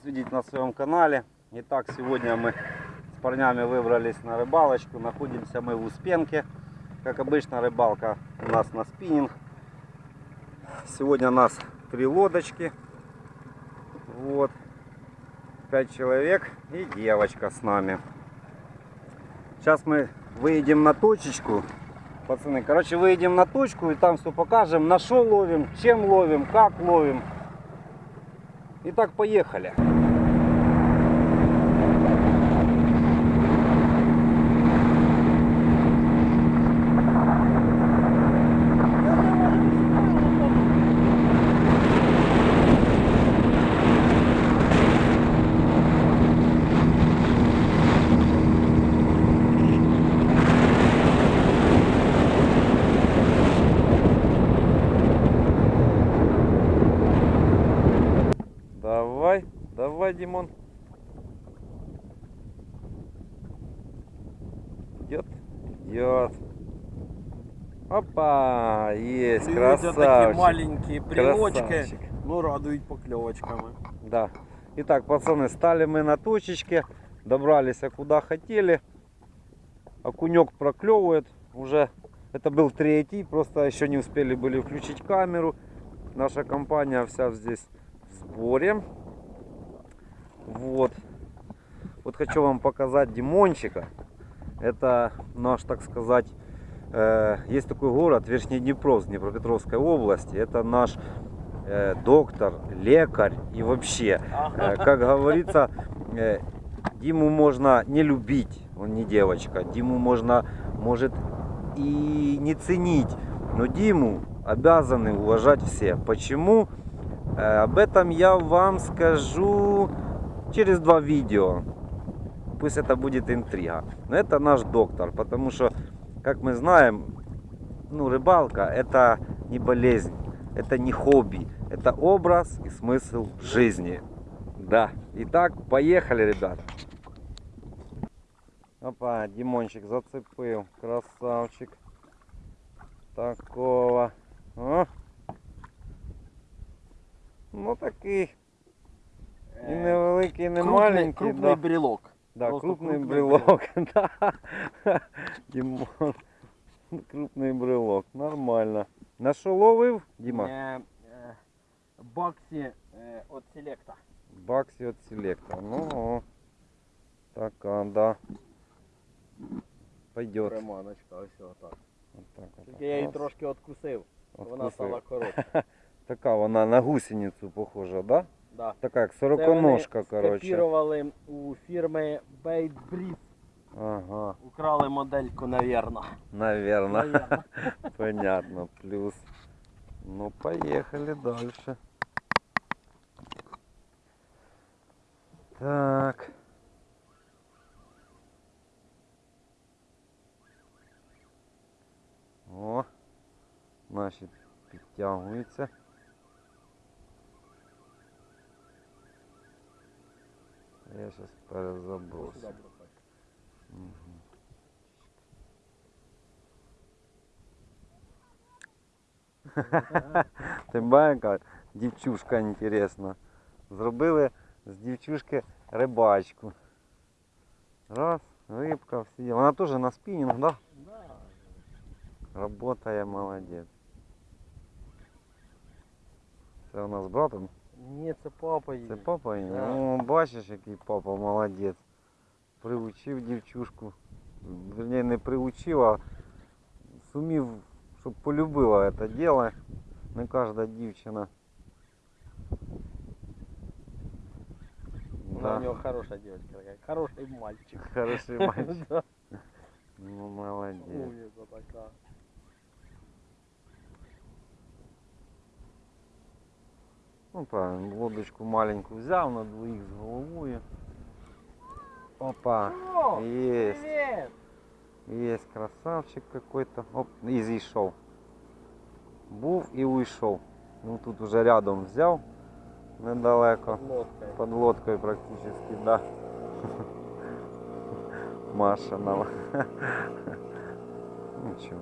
Вас видеть на своем канале. Итак, сегодня мы с парнями выбрались на рыбалочку. Находимся мы в Успенке. Как обычно, рыбалка у нас на спиннинг. Сегодня у нас три лодочки. Вот. Пять человек и девочка с нами. Сейчас мы выедем на точечку. Пацаны, короче, выедем на точку и там все покажем, на что ловим, чем ловим, как ловим. Итак, поехали. Давай, давай, Димон. Идет, идет. Опа, есть, Видите, такі красавчик. маленькі брілочки, Красавчик. ну радують покльовочками. Да. Итак, пацаны, стали мы на точечке, добрались а куда хотели. Окунек проклевывает уже. Это был третий, просто еще не успели были включить камеру. Наша компания вся здесь в сборе. Вот. Вот хочу вам показать Димончика. Это наш, так сказать, э, есть такой город Верхний Днепровск Днепропетровской области. Это наш э, доктор, лекарь и вообще, э, как говорится, э, Диму можно не любить, он не девочка. Диму можно, может и не ценить, но Диму обязаны уважать все. Почему? Э, об этом я вам скажу через два видео. Пусть это будет интрига. Но это наш доктор, потому что, как мы знаем, ну, рыбалка это не болезнь, это не хобби, это образ и смысл жизни. Да. Итак, поехали, ребята. Опа, Димончик зацепил. Красавчик. Такого. О. Ну такий. І невеликий, і не Крупний, маленький. крупний да. брілок. Да, Просто крупный крупный брелок. Да. Димон. Крупный брелок. Нормально. На що ловив, Діма? Е, е, Баксі е, от селекта. Баксі от селекта. Ну, о. така, да. Пойдет. Приманочка, ось отак. Вот так, вот Тільки я її Раз. трошки откусив, вона Откусив. стала коротша. Така вона на гусеницю похожа, да? Да. Така як Це сороконожка, вони коротше. скопірували у фірми Bait Breed. Ага, Украли модельку, навірно. наверно. Навірно. Понятно, плюс. Ну, поехали дальше. Так. О, наші підтягуються. Я сейчас перезабросу. Сюди бросай. Ти бачиш, яка дівчушка інтересна. Зробили з дівчушки рибачку. Раз, рибка, всі. діла. Вона теж на спінінг, да? Да. Работає молодець. Це у нас з братом. Ні, це папа її. Це папа її? Да. О, бачиш, який папа молодець. Приучив дівчушку. Вернее, не приучив, а сумів, щоб полюбила це діло. Не кожна дівчина. Вона у нього хороша дівчинка, така, хороший мальчик. Хороший мальчик. Да. Ну, молодец. Умниця така. Ну, правильно, лодочку маленькую взял на двоих с головой. Опа, О, есть, привіт! есть красавчик какой-то. Оп, и зійшов. Був і уйшов. Ну тут уже рядом взяв, недалеко. Лодкою. Под лодкой практически, да. Маша нам. Ничего,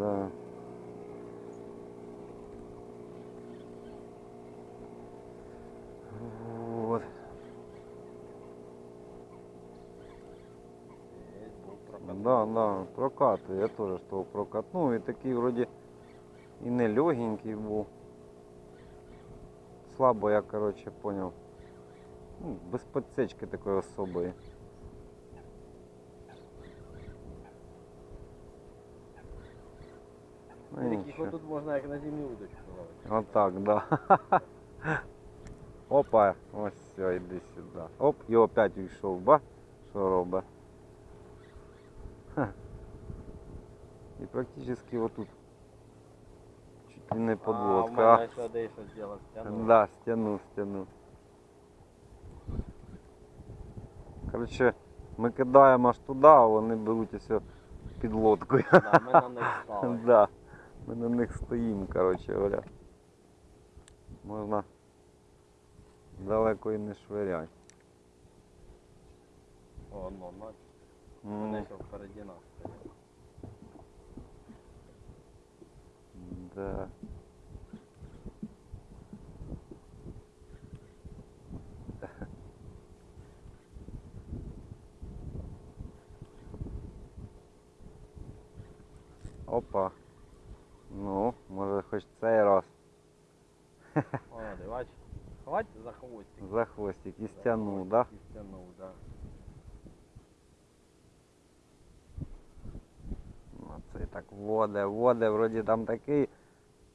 Да. Вот. Є, був прокат. Да, да, прокат. Я теж з того прокатнув. І такий вроді і не легенький був. Слабо я, короче, понял. Ну, без подсечки такої особої. Ну, Таких нічого. отут можна як на зимню удочку ловити. Отак, да. Опа, ось все, йди сюди. Оп, і опять уйшов, ба? Що робить? Ха. І практично отут. Чуть ли не А, в подводка. мене сюди щось зробив, стягнув. Да, стянув, стянув. Коротше, ми кидаємо аж туди, а вони беруть ось під лодкою. Да, ми на них стали. Да. Ми на них стоїмо, коротше говоря. Можна далеко і не швиряти. О, ну, бач, М, вони що впереді нас стоять. Да. Опа. Ну, може хоч цей раз О, ти бач, хвать за хвостик. за хвостик і стягнув, да? І стягнув, да. Ну, це так воде, воде, вроді там такий.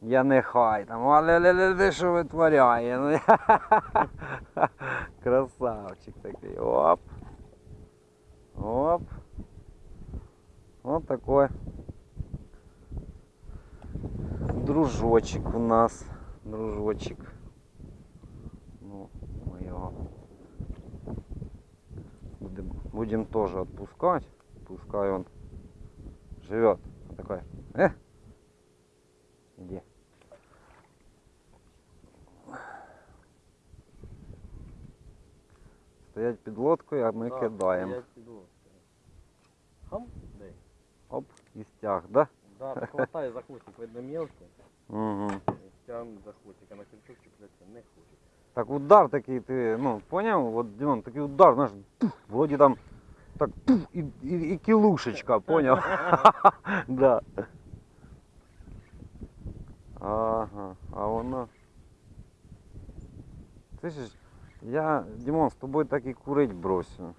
Я не хай там, але ле ле ле що витворяє. Ну, Красавчик такий. Оп. Оп. Вот такой дружочек у нас. Дружочек. Ну, мы его будем, будем тоже отпускать. Пускай он живет. Вот такой. Э? Иди. Стоять під лодкою, а ми Да, кидаємо. стоять під лодкою. Хам, дай. Оп, і стяг, да? Да, так хватай за хвостик, видно мелкий. Угу. Тягнуть за хвостик, а на крючок чіплятися не хоче. Так удар такий, ти, ну, поняв? Вот, Дімон, такий удар, знаєш, пуф, вроді там так пуф, і, і, і кілушечка, поняв? да. Ага, а воно. Ти ж, я, Дімон, з тобою так і курить бросю.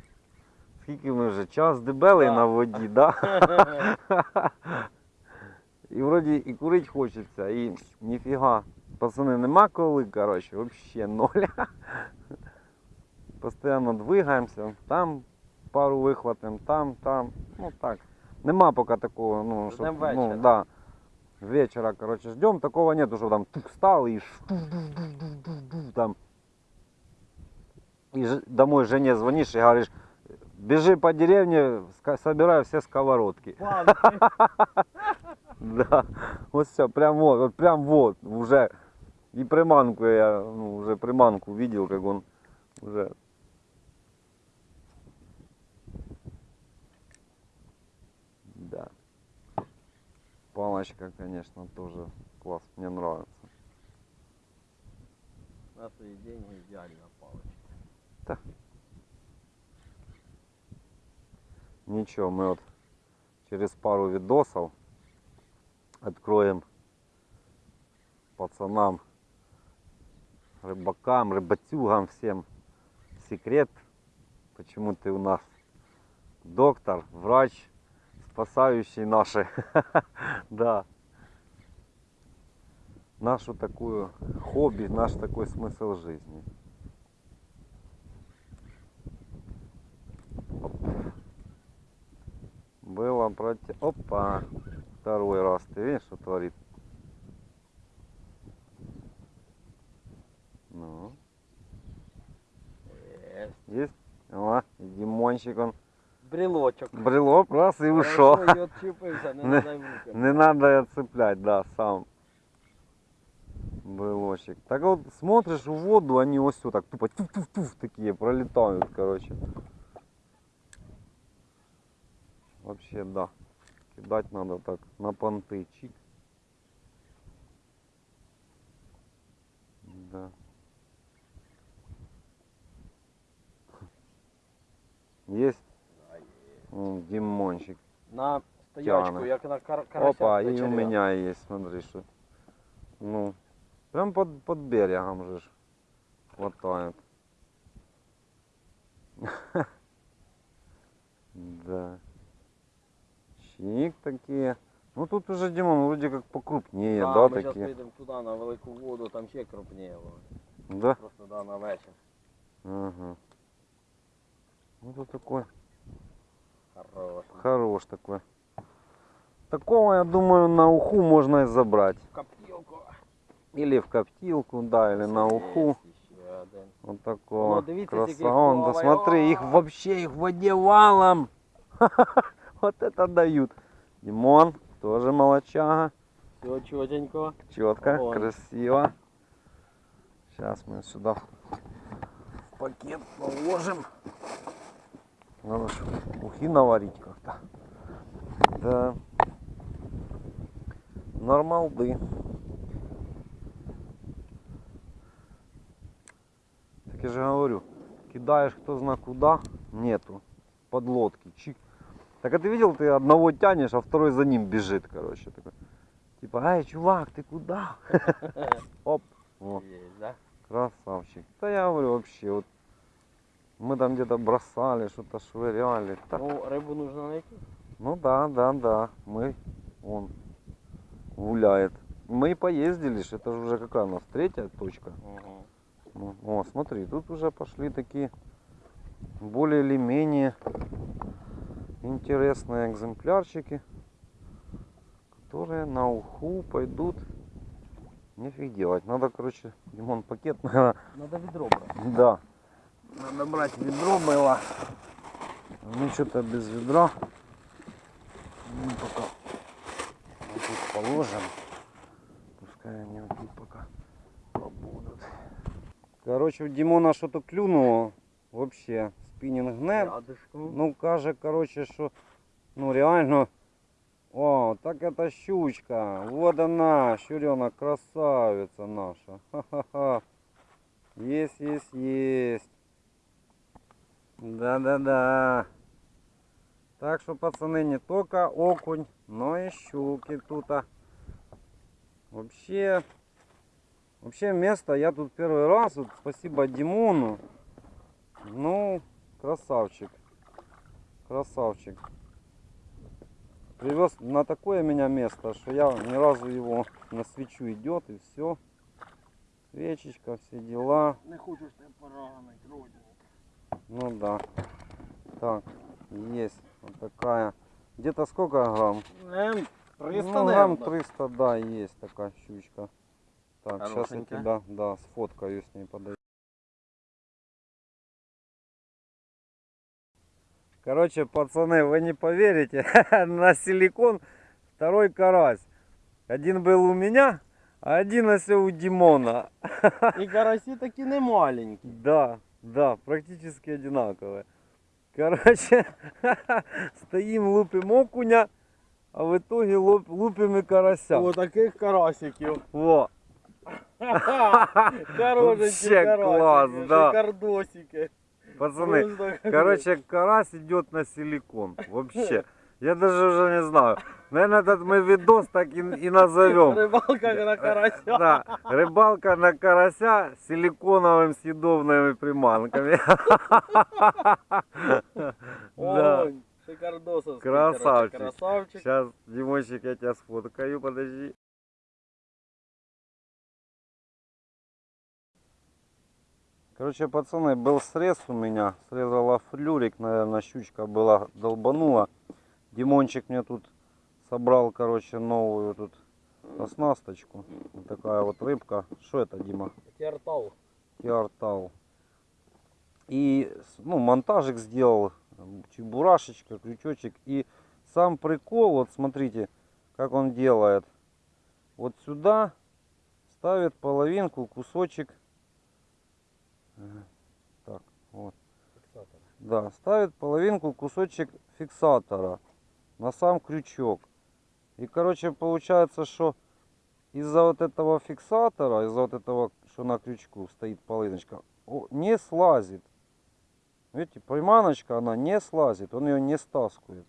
Скільки ми вже час дебели Да. на воді, да? І вроді і курить хочеться, і ніфіга. Пацани, нема коли, коротше, взагалі ноль. Постоянно двигаємося, там пару вихватим, там, там. Ну так. Нема поки такого, ну, щоб, Ждем ну, вечора. да. Вечера, короче, ждем, такого нету, что там тух, встал и ш- там. И ж- домой жене звонишь и говоришь, бежи по деревне, ска- собирай все сковородки. Палки. Да, вот все, прям вот, вот прям вот, уже. И приманку я, ну, уже приманку видел, как он уже. Да. Палочка, конечно, тоже класс, мне нравится. На свої деньги ідеальна паличка. Ничего, мы вот через пару видосов откроем пацанам, рыбакам, рыбатюгам всем секрет, почему ты у нас доктор, врач, спасающий наши, да, нашу такую хобби, наш такой смысл жизни. Было против... Опа! Второй раз. Ты видишь, что творит? Ну, Є. есть? О, Димончик, он Брелочок. брелок раз и ушел. І отчепився, не Не-. Не надо ее цеплять, да, сам. Брелочек. Так вот смотришь в воду, они вот все так тупо туф-туф-туф такие пролетают, короче. Вообще, да. Кидать надо так на понты. Чик. Да. Есть Димончик. На стоячку, Тяне. як на кар карася. Опа, и у меня есть, смотри, что. Ну, прям под, под берегом же хватает. Да. Чик такие. Ну тут уже, Димон, вроде как покрупнее, Да, да, ми зараз такие? поїдемо туди на велику воду, там ще крупніє воно. Да? Просто да, на вечір. Ага. Ну тут такой Хорош. хорош такой. Такого, я думаю, на уху можно и забрать. Коптілку. Или в коптилку, да, или на уху. Ще один. Вот такого Ну, дивіться, скільки їх красавца. Да плаває. смотри, их О! вообще их в воде валом. Вот это дают. Димон, тоже молочага. Все чотенько. Четко, Вон. красиво. Сейчас мы сюда в пакет положим. Надо ухи наварить как-то. Да. Нормалды. Так я же говорю, кидаешь кто знает куда, нету подлодки. Чик. Так а ты видел, ты одного тянешь, а второй за ним бежит, короче. Такой. Типа, ай, чувак, ты куда? Оп. Вот. Красавчик. Да я говорю вообще, вот мы там где-то бросали, что-то швыряли. Да. Ну, рибу нужно знайти. Ну да, да, да. Мы, он гуляет. Мы поездили, это же уже какая у нас третья точка. Угу. Ну, о, смотри, тут уже пошли такие более или менее интересные экземплярчики, которые на уху пойдут. Нефиг делать. Надо, короче, Димон, пакет, наверное, Надо відро брати. Да. Надо брать ведро было. Мы что-то без ведра. Ну, пока вот тут положим. Пускай они вот тут пока побудут. Короче, у Димона что-то клюнуло. Вообще, Рядышком. Ну, каже, короче, что, ну, реально, о, так это щучка, вот она, щуренок, красавица наша, ха-ха-ха, есть, есть, есть, да-да-да, так что, пацаны, не только окунь, но и щуки тут, а. вообще, вообще место, я тут первый раз, вот, спасибо Димону, ну, красавчик. Красавчик. Привез на такое меня место, что я ни разу его на свечу идет и все. Свечечка, все дела. Не хочеш тебе поранить, родину. Ну да. Так, есть вот такая. Где-то сколько грамм? Ем, 300, ну, грамм наверно. 300, да, есть такая щучка. Так, сейчас я тебя, да, сфоткаю с ней подаю. Короче, пацаны, вы не поверите, на силикон второй карась. Один был у меня, а один если у Димона. І карасі такі не маленькі. Да, да, практически одинаковые. Короче, стоим, лупим окуня, а в итоге луп- лупим и карася. О, таких карасиків. Во. Хорошенькі Вообще карасики, класс, да. шикардосики. Пацаны, короче, карась идет на силикон. Вообще. Я даже уже не знаю. Наверное, этот мы видос так и, и назовем. Рибалка на карася. Да, рыбалка на карася с силиконовыми съедобными приманками. Да. Ой, шикардосовський, Красавчик. Красавчик. Сейчас, Димончик, я тебя сфоткаю, подожди. Короче, пацаны, был срез у меня. Срезала флюрик, наверное, щучка была, долбанула. Димончик мне тут собрал, короче, новую тут оснасточку. Вот такая вот рыбка. Что это, Дима? Тертал. Киартал. И ну, монтажик сделал, чебурашечка, крючочек. И сам прикол, вот смотрите, как он делает. Вот сюда ставит половинку, кусочек. Так, вот. Да, ставит половинку, кусочек фиксатора. на сам крючок. И, короче, получается, что из-за вот этого фиксатора, из-за вот этого, что на крючку стоит полыночка, о, не слазит. Видите, приманочка, она не слазит, он ее не стаскует.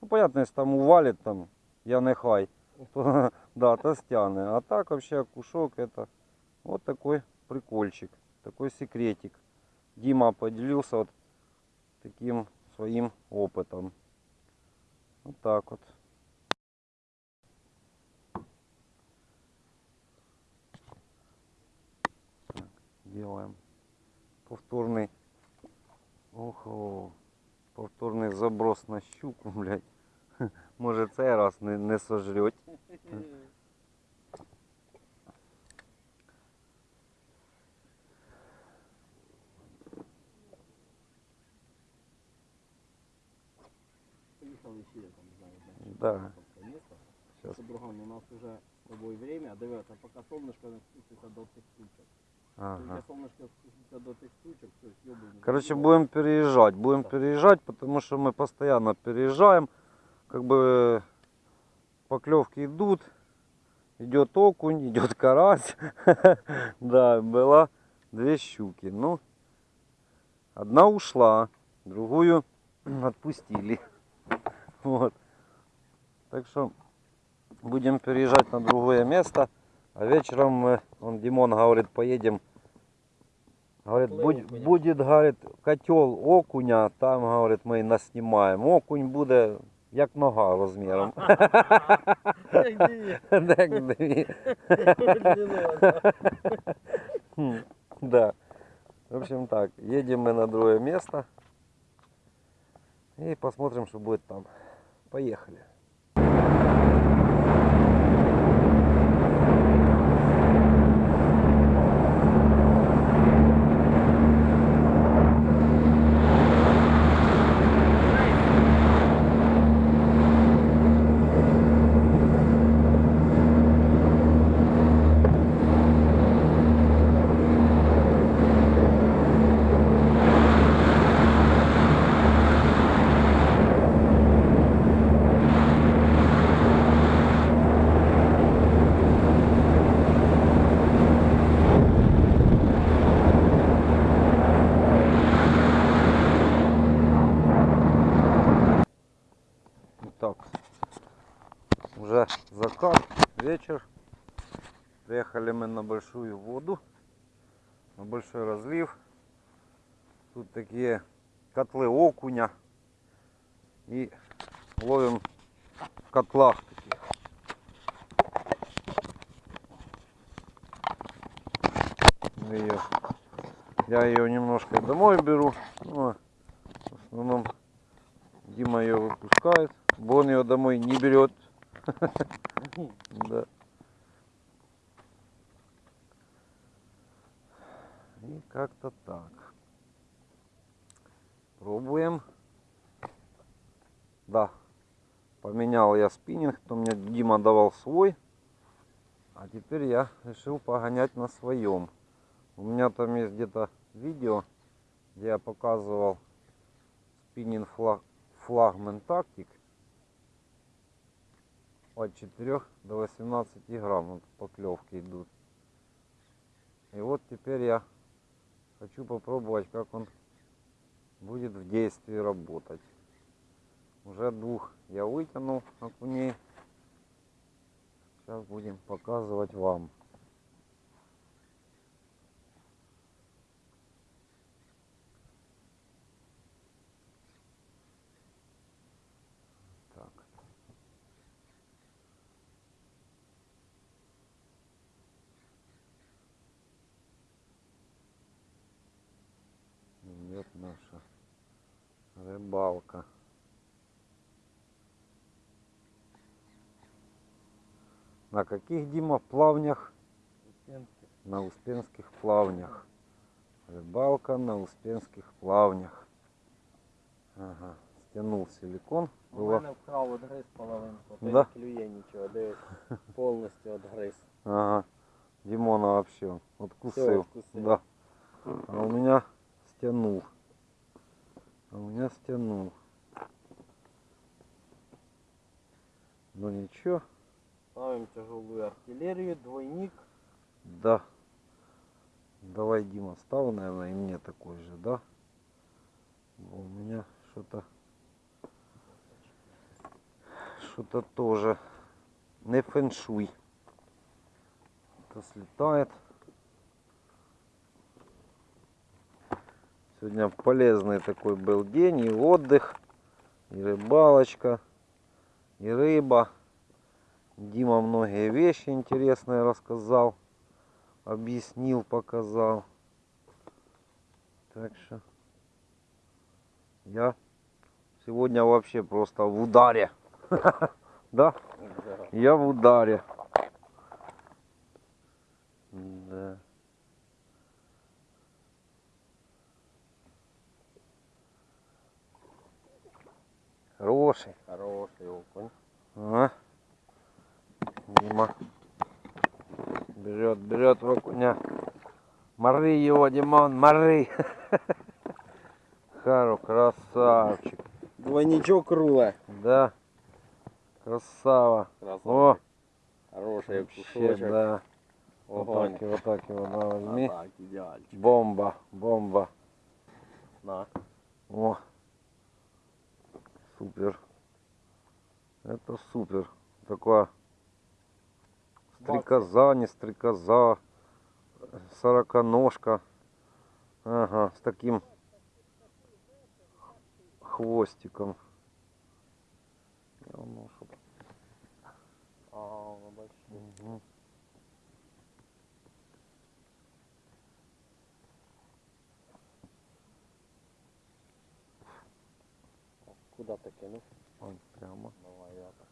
Ну, понятно, если там увалит, там, я нехай, то, да, то стяне. А так вообще кушок это вот такой прикольчик, такой секретик. Дима поделился вот таким своим опытом. Вот так вот. Так, делаем повторный. Ого, повторний заброс на щуку, блядь. Може цей раз не, не сожрет. Поїхали ще там, не знаю, де. Да. Там место. Щас. Це, Бурган, у нас уже з тобою время. Дивися, поки сонечко не спуститься до тих тучок. Ага. Тільки сонечко спуститься до тих тучок, все, съебуємо. Короче, будем переезжать. Будем переезжать, потому что мы постоянно переезжаем. Как бы поклевки идут. Идет окунь, идет карась. Да, была две щуки. Ну, одна ушла, другую отпустили. Вот. Так что будем переезжать на другое место. А вечером мы, он Димон говорит, поедем. Говорит, Котлы будь- окуня. будет, говорит, котел окуня, там, говорит, ми і наснимаем. Окунь буде як нога розміром. Так, дві. Хм, Да. В общем так, едем мы на другое место. И посмотрим, что будет там. Поехали. Так, уже закат, вечер. Приехали мы на большую воду, на большой разлив. Тут такие котлы окуня. И ловим в котлах таких. Её- я ее немножко домой беру. Ну, а в основном Дима ее выпускает. Бо он ее домой не берет. Да. И как-то так. Пробуем. Да. Поменял я спиннинг, то мне Дима давал свой. А теперь я решил погонять на своем. У меня там есть где-то видео, где я показывал спиннинг флаг, флагман тактик от 4 до 18 грамм вот поклевки идут. И вот теперь я хочу попробовать, как он будет в действии работать. Уже двух я вытянул окуней. Сейчас будем показывать вам. Так. Идет наша рыбалка. На каких, Дима, плавнях? На Успенских плавнях. Рыбалка на Успенских плавнях. Ага, стянул силикон. У Было... мене вкрав одгриз половинку. то Да? Не клює нічого, дивись. Повністю одгриз. Ага. Димона вообще откусил. Всё, откусил. Да. А у меня стянул. А у меня стянул. Ну ничего. Ставим тяжелую артиллерию, двойник. Да. Давай, Дима, стал, наверное, и мне такой же, да? У меня что-то... Что-то тоже не фэншуй. Это слетает. Сегодня полезный такой был день и отдых, и рыбалочка, и рыба. Дима многие вещи интересные рассказал, объяснил, показал. Так что я сегодня вообще просто в ударе. Да? Я в ударе. Да. Хороший. Хороший окунь. А? Дима. Берет, берет в окуня. Мори его, Димон, мори. Хару, красавчик. Двойничок рула. Да. Красава. О, Хороший вообще, кусочек. да. Вот так его, вот так его, да, возьми. А так, идеальчик. Бомба, бомба. На. О, супер. Это супер. Такая стрекоза, не стрекоза, сороконожка. Ага, с таким хвостиком. Я чтоб- А, большой. Куда ты кинул? Вон прямо. Давай я так.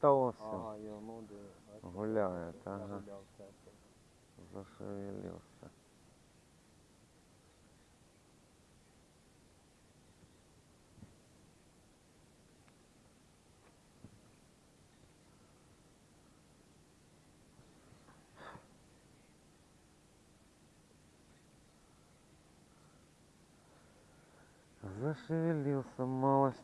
Та ось Ага, я ну де. бачиш, гуляє, ага, загулявся. зашевелився. Зашевелился малость.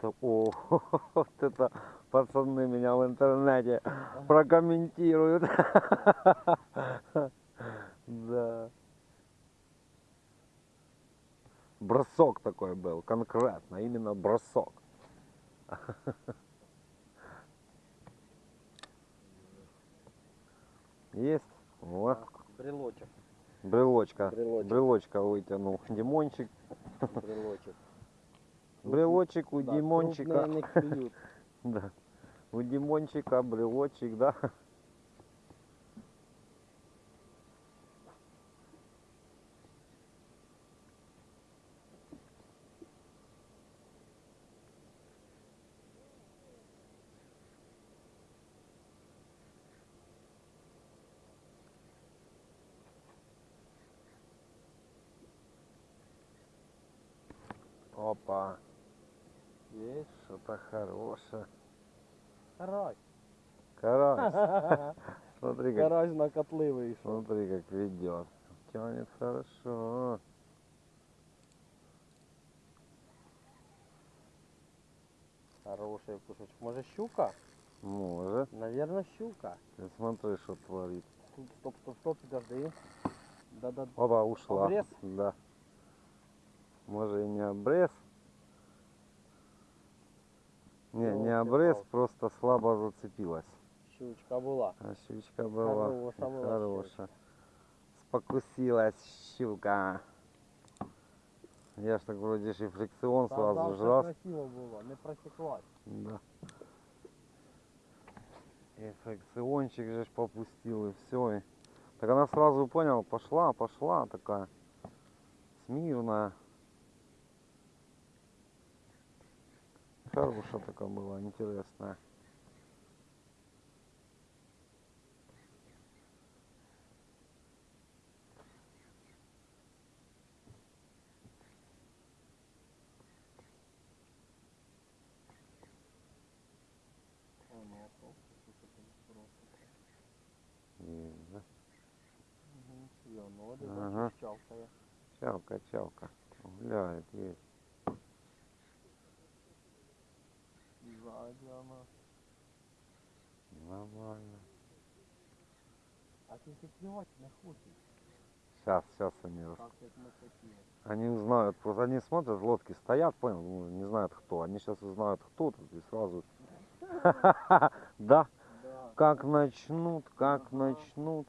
Так, О, вот это пацаны меня в интернете прокомментируют. Да. Бросок такой был, конкретно, именно бросок. Есть? Вот. Брелочек. Брелочка. Брелочек. Брелочка вытянул. Димончик. Брелочек. Брелочек у Да, Димончика. Да. У Димончика брелочек, да? Опа. Хорошее. Карась. Карась. Смотри, как, Карась на котлы вийшов. смотри, как ведет. Тянет хорошо. Хороший кусочек. Может щука? Может. Наверное, щука. Ты смотри, что творит. Стоп, стоп, стоп, подожди. Да-да. Опа, ушла. Обрез? Да. Может и не обрез. Не, не обрез, просто слабо зацепилась. Щучка була. А щучка была хорошая. Спокусилась щука. Я ж так вроде ж и фрикцион Та сразу завжди ж раз. красиво було, не просіклась. Да. И фрикциончик же попустил, и все. И... Так она сразу понял, пошла, пошла такая. Смирная. Хорошая такая была, интересная. Ага. Чавка, чавка. Гуляет, есть. Вона. Нормально. А ти клювати не хочеш, Сейчас, сейчас они. Они узнают, просто они смотрят, лодки стоят, понял, ну, не знают кто. Они сейчас узнают кто тут и сразу. Да, как начнут, как начнут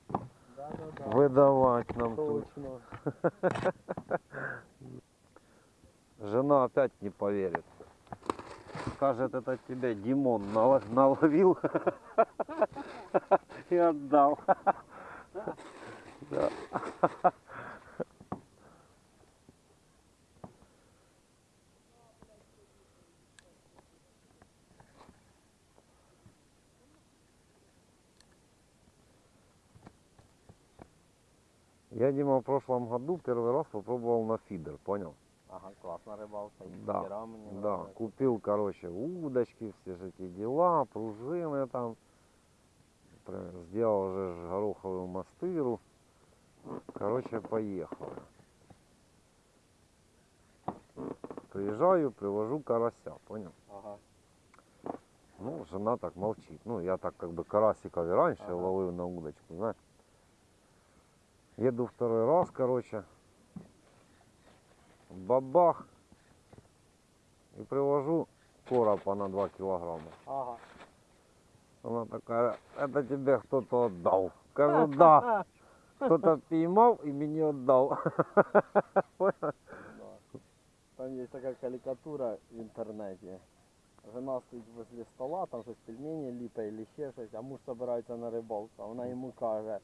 да, да, да. выдавать нам тут. Жена опять не поверит. Скажет, это тебе Димон нало- наловил и отдал. Да. Я, Дима, в прошлом году первый раз попробовал на фидер, понял? Ага, класна рибалка. І Да, Да, купил, короче, удочки, все же эти дела, пружины там. Сделал же ж гороховую мастыру. Короче, поехал. Приезжаю, привожу карася, понял? Ага. Ну, жена так молчит. Ну, я так как бы карасиков и раньше Ага. ловил на удочку, знаешь. Еду второй раз, короче Бабах. И привожу коропа на 2 килограмма. Ага. Она такая, это тебе кто-то отдал. Скажу, да. Кто-то поймал и мне отдал. Да. Там є така карикатура в інтернеті. Жена стоїть возле стола, там щось пельмені ліпе або ще щось, а муж збирається на рибалку. А вона йому каже.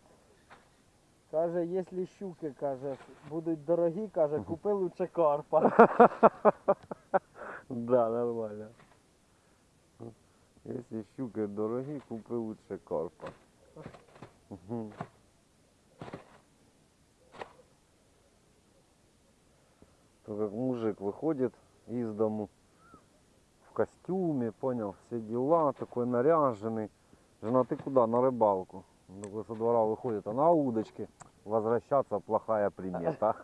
Каже, якщо щуки, каже, будуть дорогі, каже, купи лучше карпа. Да, нормально. Если щука дороги, купи лучше карпа. Мгм. То как мужик выходит из дому в костюме, понял, все дела, такой наряженный. Жена, ты куда? На рыбалку. Он такой со двора выходит, а на удочке. Возвращаться плохая примета.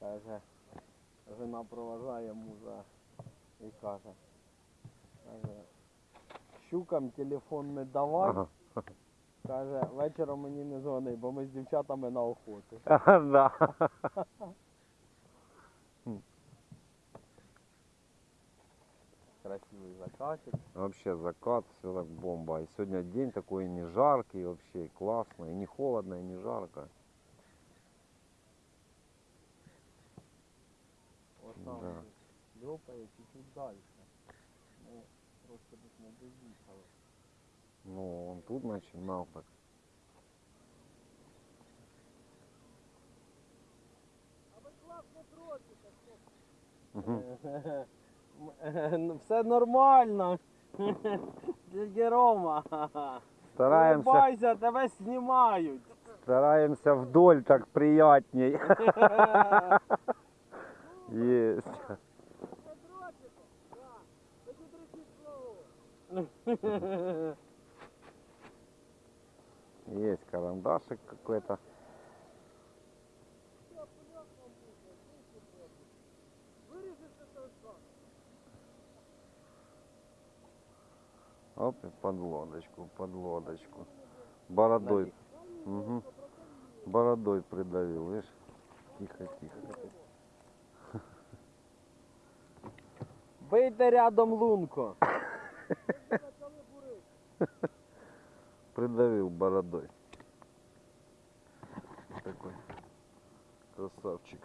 Каже, жена проважає мужа і каже, каже, щукам телефон не давай, Ага. каже, вечором мені не дзвони, бо ми з дівчатами на охоту. Да. Красивий закатик. Вообще закат, все так бомба. И сегодня день такой не жаркий, вообще и классно, и не холодно, и не жарко. Ось там Да. льопає чуть-чуть далі. Ми трошки десь не доїхали. Ну, он тут начинал так. Мгм. Ну, Все нормально. Дядя Рома. Стараемся, Улыбайся, тебе знімають. стараемся вдоль так приятней. Есть. Есть карандашик какой-то. Оп, под лодочку, под лодочку. Бородой. Мгм. Бородой придавил, видишь? Тихо, тихо. Бийте рядом лунку. Придавил бородой. Такой красавчик.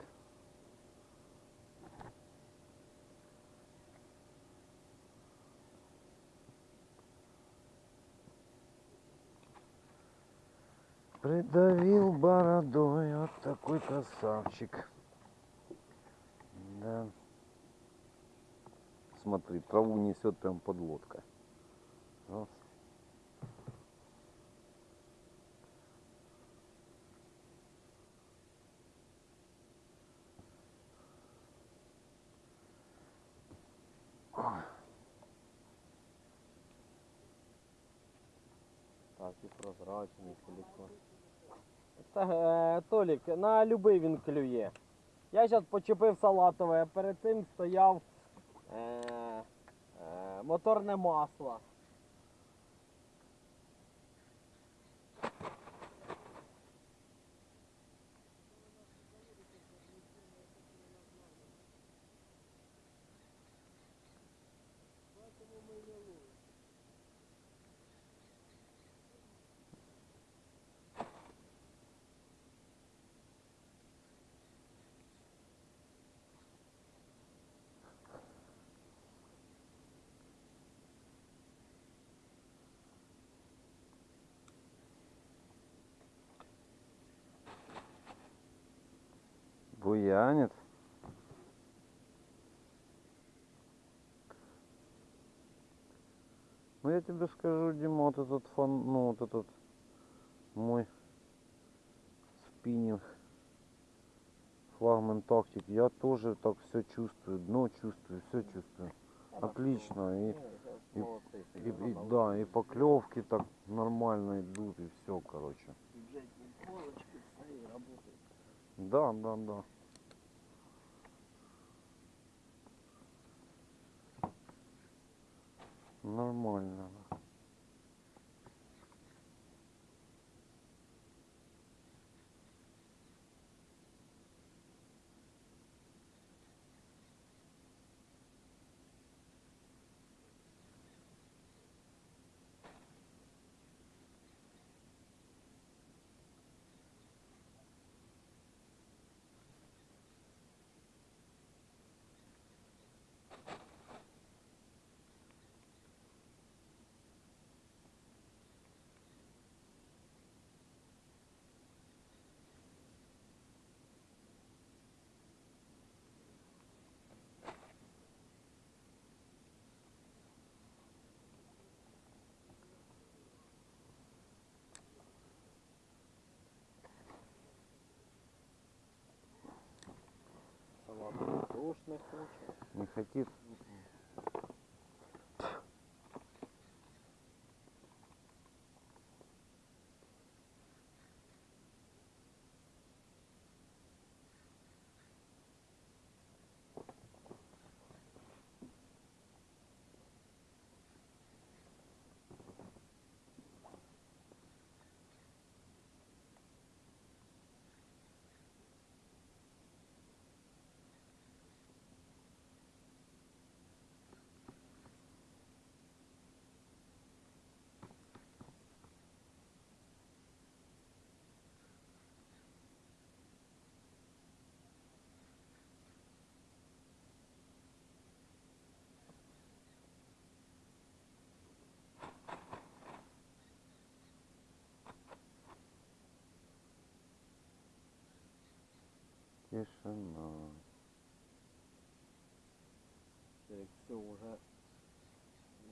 Придавил бородой, вот такой красавчик. Да. Смотри, траву несет прям под лодка. Вот. Так, и прозрачный силикон. Та, е, Толік, на любий він клює. Я зараз почепив салатове, а перед цим стояв е, е, моторне масло. Буянит. Ну я тебе скажу, Дима, вот этот фон, ну вот этот мой спиннинг флагман тактик, я тоже так все чувствую, дно чувствую, все чувствую. Отлично, и, Ну, и- молодці, и, Сережа, и- молодці. да, и поклевки так нормально идут, и все, короче. Бюджетні полочки, все і работает. Да, да, да. Нормально. Не хоче. Не хотит. Тишина. Серег, все, уже,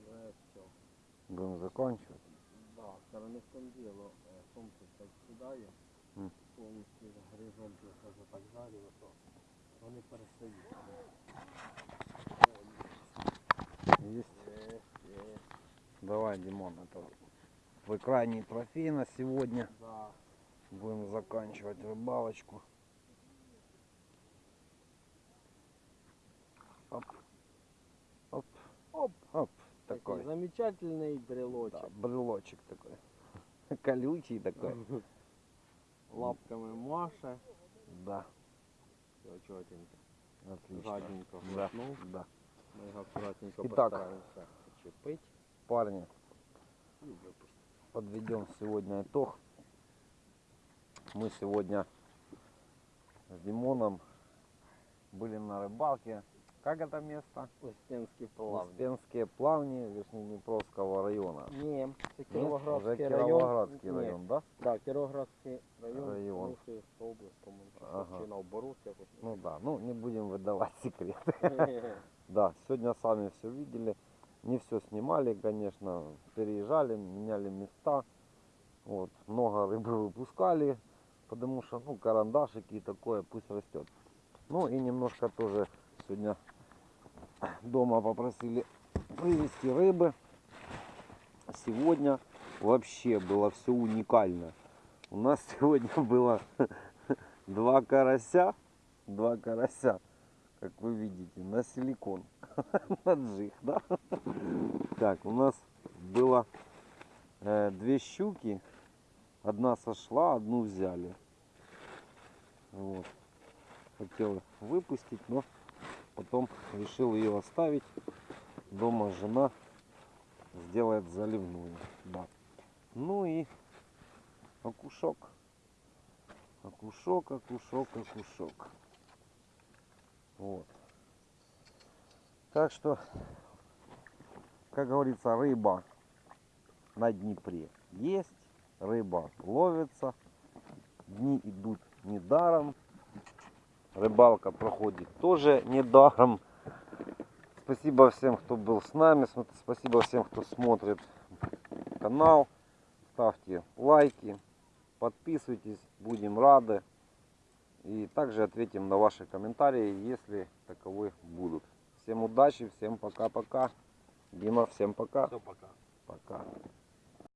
уже все. Будем заканчивать. Да, зараз не в тому діло. Е, Сонце так сідає, Мгм. повністю горизонт вже так жаріло, то вони перестають. Есть. Є, є, Давай, Димон, это твой крайний трофей на сегодня. да. Будем заканчивать рыбалочку. Такой. замечательний Да, брелочек такой. Колючий такой. Лапками маше. Да. Все чотенько. Отлично. Жадненько Да, да. Ми його акуратненько Итак. постараємося почепити Парни, подведем сегодня итог. Мы сегодня с Димоном были на рыбалке. Как это место? Успенський плавні. Успенские плавни Верхнеднепровского района. Ні, це Нет? Кіровоградський Уже район. Кировоградский Ні. район, да? Так, Кіровоградський район, Район. Михайлівська область, по-моєму, чи, Ага. чи наоборот якось. Ну да, ну не будем выдавать секреты. Да, сегодня сами все видели. Не все снимали, конечно. Переезжали, меняли места. Вот, много рыбы выпускали, потому что, ну, карандашики и такое, пусть растет. Ну и немножко тоже сегодня дома попросили привезти рыбы. Сегодня вообще было все уникально. У нас сегодня было два карася, два карася, как вы видите, на силикон, на джиг, да? Так, у нас было э, две щуки, одна сошла, одну взяли. Вот. Хотел выпустить, но потом решил ее оставить. Дома жена сделает заливную. Да. Ну и окушок. Окушок, окушок, окушок. Вот. Так что, как говорится, рыба на Днепре есть, рыба ловится, дни идут недаром, рыбалка проходит тоже недаром. Спасибо всем, кто был с нами, спасибо всем, кто смотрит канал, ставьте лайки, подписывайтесь, будем рады. И также ответим на ваши комментарии, если таковые будут. Всем удачи, всем пока-пока. Дима, всем пока. Все, пока. Пока.